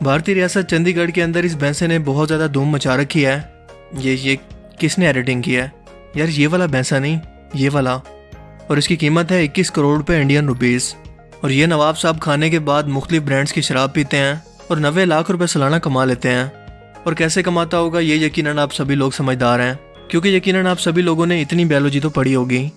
بھارتی ریاست چندی گڑھ کے اندر اس بھینسے نے بہت زیادہ دھوم مچا رکھی ہے۔ یہ یہ کس نے ایڈیٹنگ کی ہے؟ یار یہ والا بھینسا نہیں، یہ والا۔ اور اس کی قیمت ہے اکیس کروڑ روپے انڈین روپیز اور یہ نواب صاحب کھانے کے بعد مختلف برانڈس کی شراب پیتے ہیں اور نوے لاکھ روپے سالانہ کما لیتے ہیں۔ اور کیسے کماتا ہوگا یہ یقیناً آپ سبھی لوگ سمجھدار ہیں، کیونکہ یقیناً آپ سبھی لوگوں نے اتنی بیولوجی تو پڑھی ہوگی۔